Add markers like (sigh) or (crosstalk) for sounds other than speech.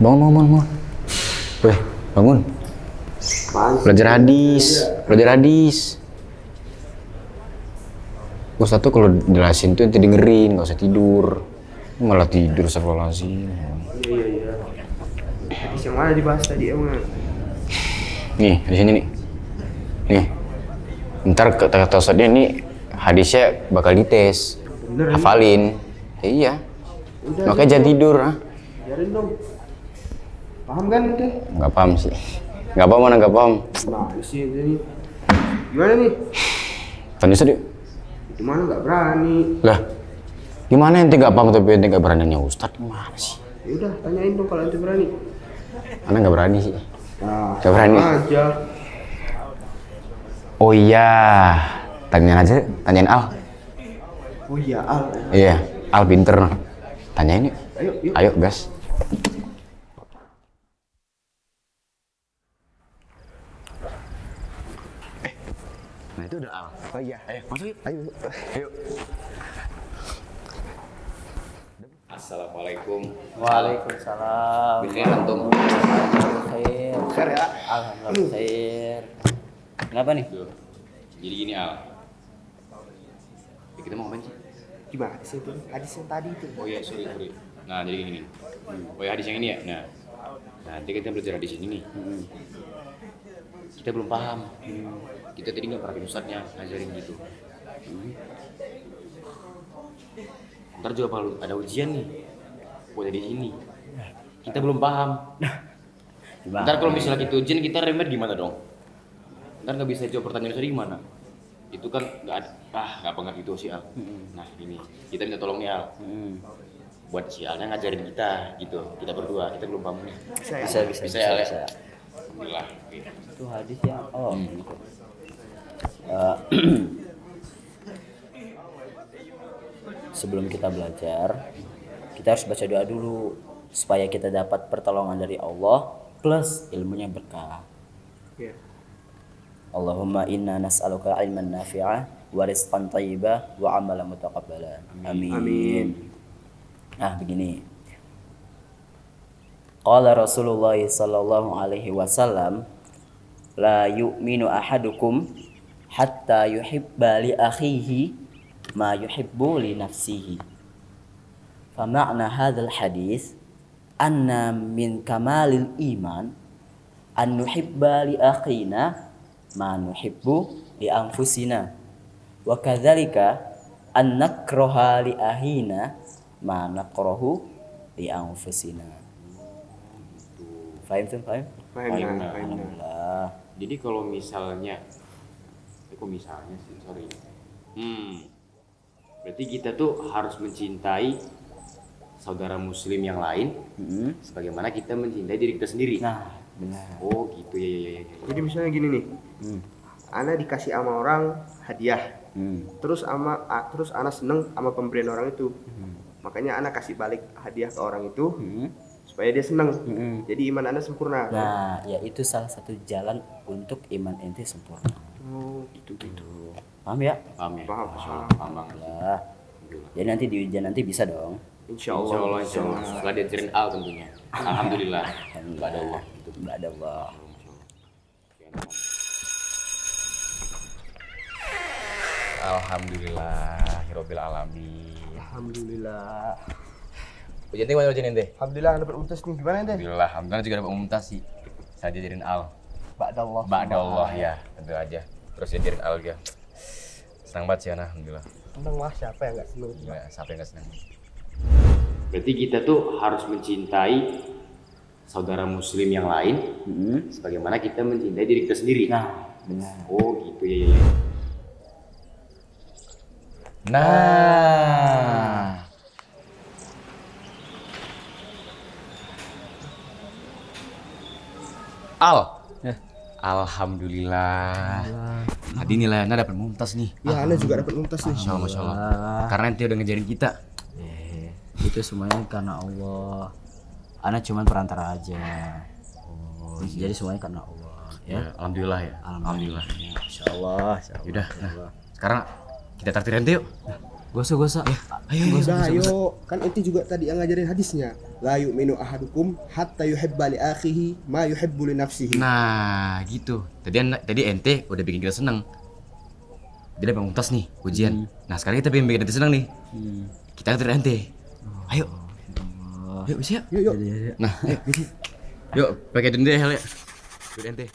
Bangun, bangun, bangun. bangun. Weh, bangun. Belajar hadis, belajar hadis. Ustaz tuh kalau jelasin tuh nanti dengerin, nggak usah tidur. Malah tidur, astagfirullahaladzim. Iya iya iya. Hadis yang mana dibahas tadi emang? Nih, di sini nih. Nih. Ntar kata kata Ustadznya ini hadisnya bakal dites. Bener, Hafalin. Ya, iya. Udah, Makanya jangan tidur, ah. Biarin dong. Paham kan ente? Nggak paham sih. Nggak paham mana nggak paham. Nah, sih ini. Gimana nih? Tanya Ustadz yuk. Itu mana nggak berani. Lah, gimana ente nggak paham tapi ente nggak berani nanya Ustadz? Gimana sih? Ya udah, tanyain dong kalau ente berani. Karena nggak berani sih. Nah, Nggak berani. aja. Oh iya, tanyain aja, tanyain Al. Oh iya, Al. Iya, Al pinter. Tanyain yuk. Ayo, yuk. Ayo, gas. Itu udah Al. Oh iya. Ayo, masuk yuk. Ayo. Ayo. Assalamualaikum. Waalaikumsalam. Bikir antum. Khair. Khair ya. Alhamdulillah khair. Kenapa nih? Tuh. Jadi gini Al. Ya, kita mau ngapain sih? Gimana sih itu? Hadis yang tadi itu. Oh iya, sorry, sorry. Nah, jadi gini. Oh ya, hadis yang ini ya? Nah, nanti kita belajar hadis ini nih. Kita belum paham. Kita tadi nggak pernah ustadznya ngajarin gitu. Ntar juga kalau ada ujian nih, buat hadis ini. Kita belum paham. Gimana? Ntar kalau misalnya kita ujian, kita remet gimana dong? Ntar nggak bisa jawab pertanyaan tadi gimana? Itu kan nggak ada, ah nggak banget gitu sih Al. Nah ini, kita minta tolong nih Al. Hmm. buat si Alnya ngajarin kita gitu kita berdua kita belum paham nih Bisa ya? Bisa, bisa, Bisa bisa, ya, Le? bisa. Oke. Itu hadis yang oh Hmm. gitu. Eh, (clears throat) sebelum kita belajar, kita harus baca doa dulu supaya kita dapat pertolongan dari Allah plus ilmunya berkah. Iya. Allahumma inna nas'aluka ilman nafi'a wa rizqan thayyiba wa amalan mutaqabbala. Amin. Amin. Nah, begini. Qala Rasulullah sallallahu alaihi wasallam la yu'minu ahadukum hatta yuhibba li akhihi ma yuhibbu li nafsihi. Fama'na hadzal hadis anna min kamalil iman an nuhibba li akhina ma nuhibbu li anfusina wa kadzalika an nakraha li ahina ma nakrahu li anfusina Fahim tuh, fahim? Fahim Fahim, nah. Alhamdulillah. jadi kalau misalnya eh, kok misalnya sih sorry hmm berarti kita tuh harus mencintai saudara muslim yang lain Mm-mm. sebagaimana kita mencintai diri kita sendiri Nah, benar. oh gitu ya ya ya, ya. Jadi misalnya gini nih. Hmm. Ana dikasih sama orang hadiah. Hmm. Terus ama terus ana seneng sama pemberian orang itu. Hmm. Makanya ana kasih balik hadiah ke orang itu Hmm. Supaya dia seneng. Hmm. Jadi iman ana sempurna. Nah, ya itu salah satu jalan untuk iman ente sempurna. Oh, gitu gitu. Paham ya? paham ya Paham, paham, paham. paham banget Alhamdulillah. Jadi nanti di ujian nanti bisa dong. Insya Insya Allah. Allah, insya Allah. Setelah diajarin Al tentunya. Alhamdulillah. Nggak ada Allah. Gitu. Tidak ada Allah. Alhamdulillah, Hirobil Alamin. Alhamdulillah. Ujian ente gimana ujian ente? Alhamdulillah dapat untas nih. Gimana ente? Alhamdulillah, Alhamdulillah juga dapat umumtas sih. Saya diajarin Al. Ba'dallah. Ba'da Allah ya, tentu aja. Terus diajarin Al ya. Senang banget sih Ana, Alhamdulillah. Seneng lah siapa yang gak seneng? Gila, siapa yang gak senang? Berarti kita tuh harus mencintai saudara muslim yang lain Hmm. sebagaimana kita mencintai diri kita sendiri. Nah, benar. Oh gitu ya ya. ya. Nah. Al. Alhamdulillah. Tadi nilai Anda dapat mumtaz nih. Ya, ana juga dapat untas nih. Masya Allah, Masya Allah. Karena ente udah ngejarin kita. Eh, itu semuanya karena Allah. Ana cuman perantara aja. Oh, Jadi semuanya karena Allah. Ya. Ya, alhamdulillah ya. Alhamdulillah. Insya Allah. Insya Allah. Yaudah, insya nah, Allah. sekarang kita traktir ente yuk. Gosok gosok. Ayo, ayo. Udah, ayo. Kan ente juga tadi yang ngajarin hadisnya. La yu'minu ahadukum hatta yuhibba li akhihi ma yuhibbu li nafsihi. Nah, gitu. Tadi tadi ente udah bikin kita seneng. Dia udah tas nih ujian. Nah sekarang kita pengen bikin ente seneng nih. Kita nganterin ente. Ayo. Yuk bisa. Yuk, yuk. Iya. Nah, ayo. Yuk, pakai dende hal ya. Yuk ente.